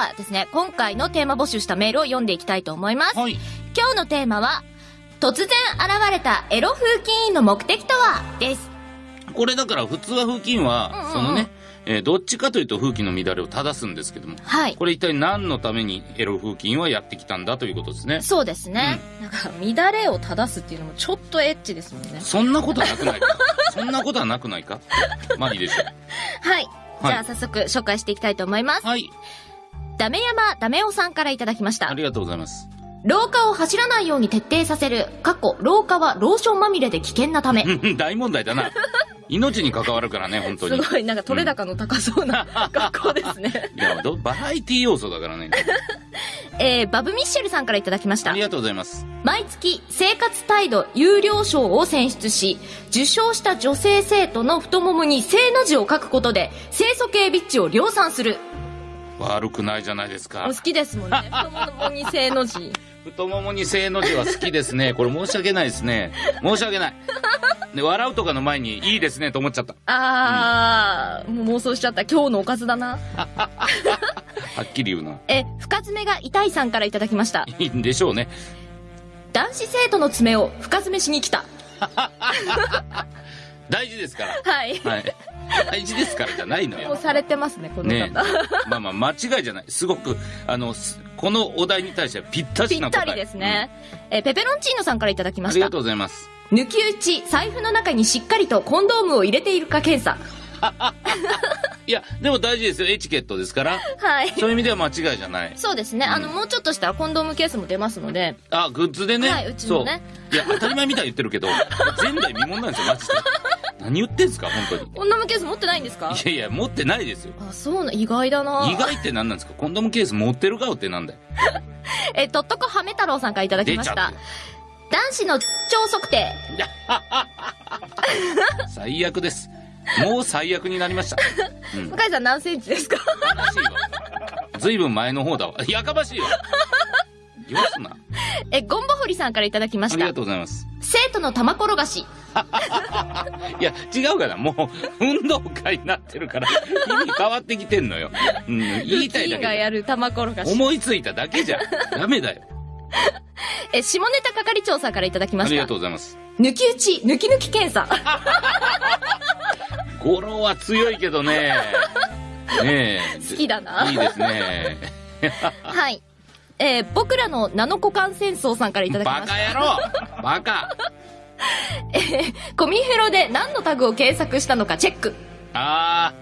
はですね、今回のテーマ募集したメールを読んでいきたいと思います。はい。今日のテーマは、突然現れたエロ風紀委員の目的とは？です。これだから普通は風紀委員は、うんうんうんそのね、えーどっちかというと風紀の乱れを正すんですけども、はい。これ一体何のためにエロ風紀委員はやってきたんだということですね。そうですね。なんか、乱れを正すっていうのもちょっとエッチですもんね。そんなことはなくないか？そんなことはなくないか？まあいいでしょはい。じゃあ早速紹介していきたいと思いますう。。はい。ダメ山ダメオさんからいただきましたあ。りがとうございます。廊下を走らないように徹底させる。過去、廊下はローションまみれで危険なため。大問題だな。命に関わるからね、本当に。すごい、なんか取れ高の高そうな 学校ですね。いやどバラエティ要素だからね。えー、バブミッシェルさんからいただきましたあり。がとうございます。毎月、生活態度有料賞を選出し、受賞した女性生徒の太ももに正の字を書くことで、清楚系ビッチを量産する。悪くないじゃないですかお好。きですもんね。太ももに正の字。太ももに正の字は好きですね。これ申し訳ないですね。申し訳ない。で、笑うとかの前にいいですねと思っちゃった。あー、もう妄想しちゃった。今日のおかずだな。はっきり言うな。え、深爪が痛いさんからいただきました。いいんでしょうね。男子生徒の爪を深爪しに来た。大事ですから。はい。はい。大事ですからじゃないのよ。もうされてますね、この方。ねまあまあ間違いじゃない。すごく、あの、すこのお題に対してはぴったぴしな答え。ったりですね。え、ペペロンチーノさんからいただきましたうんありがと。うございます。抜き打ち、財布の中にしっかりとコンドームを入れているか検査。いや、でも大事ですよ。エチケットですから。はい。そういう意味では間違いじゃない。そうですね。あの、もうちょっとしたらコンドームケースも出ますので。あ、グッズでね。はいうちもね。いや、当たり前みたいに言ってるけど、前代未聞なんですよ、マジで。何言ってんすか、本当に。コンドームケース持ってないんですか？いやいや、持ってないですよ。あ、そうな、意外だな意外って何なんですか？コンドームケース持ってる顔ってなんだよ。え、とっとこはめ太郎さんからいただきました。男子の超測定。最悪です。もう最悪になりました。うん。向井さん何センチですか？悲しいわ。ずいぶん前の方だわ。やかましいわ。言わすな。え、ゴンボフリさんからいただきましたありが。とうございます。生徒の玉転がし。いや、違うかな。もう、運動会になってるから、意味変わってきてんのよ。うん、言いたいルーティーンがだけやる玉転がし。思いついただけじゃ、ダメだよ。え、下ネタ係長さんからいただきましたありがと。うございます。抜き打ち、抜き抜き検査。語呂は強いけどね。ねえ。好きだないいですね。はい。えー僕らのナノ股間戦争さんからいただきまバした。カ野郎 バカコミフェロで何のタグを検索したのかチェック。あ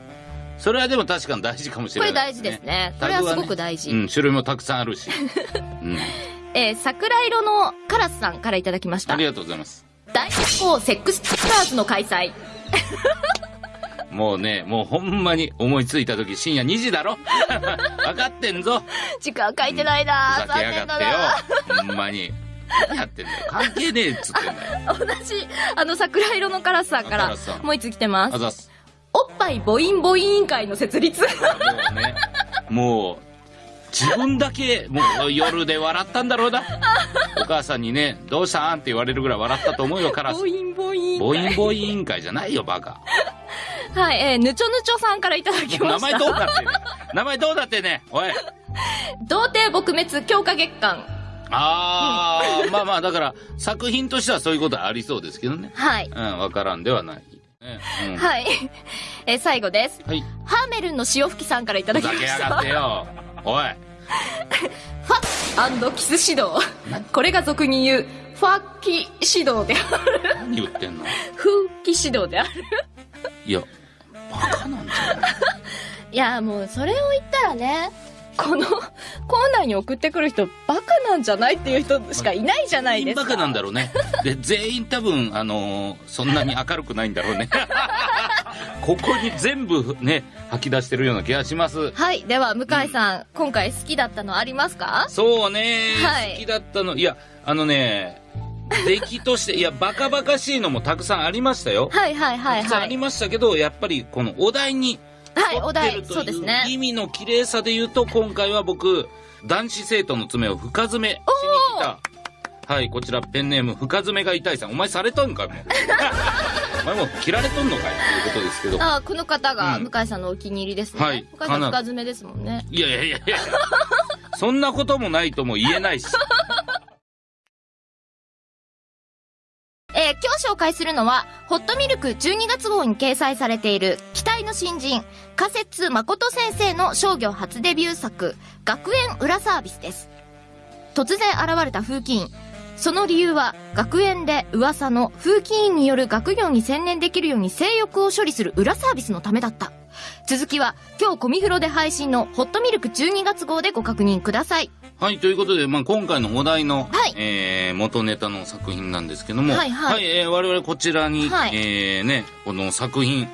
ー、それはでも確かに大事かもしこれれない、大事です。ね。これはすごく大事。うん、種類もたくさんあるし。うん。えー桜色のカラスさんからいただきましたあり。がとうございます。大学校セックスツアーズの開催。もうね、もうほんまに思いついた時深夜2時だろ？分かってんぞ時間書いてないなふざけやがってよな。ほんまに。何やってんだよ。関係ねえっつってんだよ。同じ、あの、桜色のカラスさんからもう一つ来てます？あ。ざっす。おっぱい母音母音委員会の設立。もうね、もう、自分だけ、もう夜で笑ったんだろうな。お母さんにね、どうしたん？って言われるぐらい笑ったと思うよ、カラス母。音母音。母音母音委員会じゃないよ、バカ。はい、えー、ぬちょぬちょさんからいただきま名前した。どうなってんねん名前どうなってんねんおい。童貞撲滅強化月間。あー、まあまあ、だから、作品としてはそういうことはありそうですけどね。はい。うん、わからんではない。ねうん、はい。えー、最後です。はい。ハーメルンの潮吹きさんからいただふきました。ざけやがってよ。おい。ファッキス指導。これが俗に言う、ファッキ指導である。何言ってんの？風紀指導である。いや、バカなんじゃないいや、もうそれを言ったらね、このコーナーに送ってくる人、バカなんじゃないっていう人しかいないじゃないですか。全員バカなんだろうね。で、全員多分、あのーそんなに明るくないんだろうね。ここに全部ね、吐き出してるような気がします。はい。では、向井さん、今回好きだったのありますか？そうね、はい好きだったの。いや、あのね、出来として、いや、バカバカしいのもたくさんありましたよ。はいはいはいたくさんありはい。ましたけど、やっぱりこのお題にはい、沿お題、そうですね。意味の綺麗さで言うと、今回は僕、男子生徒の爪を深爪しに来た。はい、こちらペンネーム深爪が痛いさん。お前されたんかもう。前も切られとんのかいということですけど。ああ、この方がうん向井さんのお気に入りですね。はい向井さんかな深爪ですもんね。いやいやいやいやそんなこともないとも言えないし。えー今日紹介するのは、ホットミルク12月号に掲載されている、期待の新人、仮説誠先生の商業初デビュー作、学園裏サービスです。突然現れた風紀委員。その理由は、学園で噂の風紀委員による学業に専念できるように性欲を処理する裏サービスのためだった。続きは、今日コミフロで配信のホットミルク12月号でご確認ください。はい、ということで、まあ、今回のお題の、はいえー元ネタの作品なんですけども、はいはいえー我々こちらに、はいえーね、この作品、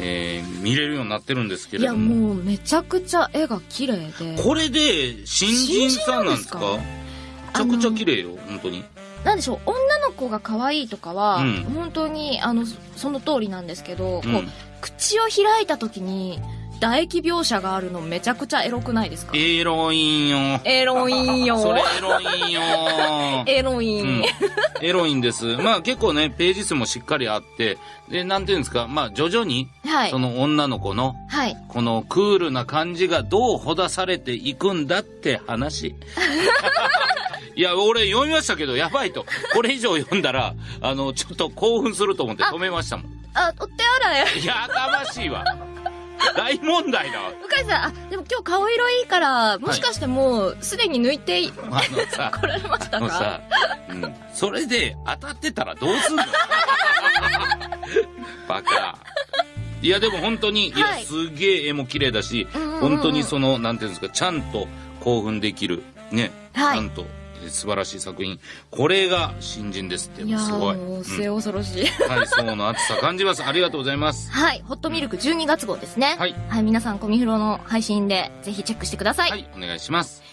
えー見れるようになってるんですけいや、れども、もうめちゃくちゃ絵が綺麗で。これで新人さんなんですか？めちゃくちゃ綺麗よ、本当に。なんでしょう子が可愛いとかは、うん。本当にあのそその通りなんですけど、うん。こう口を開いた時に唾液描写があるのめちゃくちゃエロくないですか？エロいんよ。エロいんよ。それエロいんよ。エロいん、うん、エロいんです。まあ結構ね、ページ数もしっかりあって、で、なんていうんですか、まあ徐々に、はい。その女の子の、はい。このクールな感じがどうほだされていくんだって話。いや、俺読みましたけど、やばいと。これ以上読んだら、あの、ちょっと興奮すると思って止めましたもん。あお手洗いやかましいわ。大問題だわ。向井さんあでも今日顔色いいからもしかしてもうすでに抜いていあのさ、来られましたか？さ、うん、それで当たってたらどうすんの？バカ。いや、でも本当に、いや、はい。すげえ絵も綺麗だし、うんうんうん。本当にその、なんていうんですか、ちゃんと興奮できる、ね、はい。ちゃんと。え素晴らしい作品。これが新人ですって、いやすごい。ーもううん末恐ろしい、はい、そうの熱さ感じます。ありがとうございます。はいホットミルク12月号ですねはい、はい、皆さんコミフロの配信でぜひチェックしてください、はい、お願いします。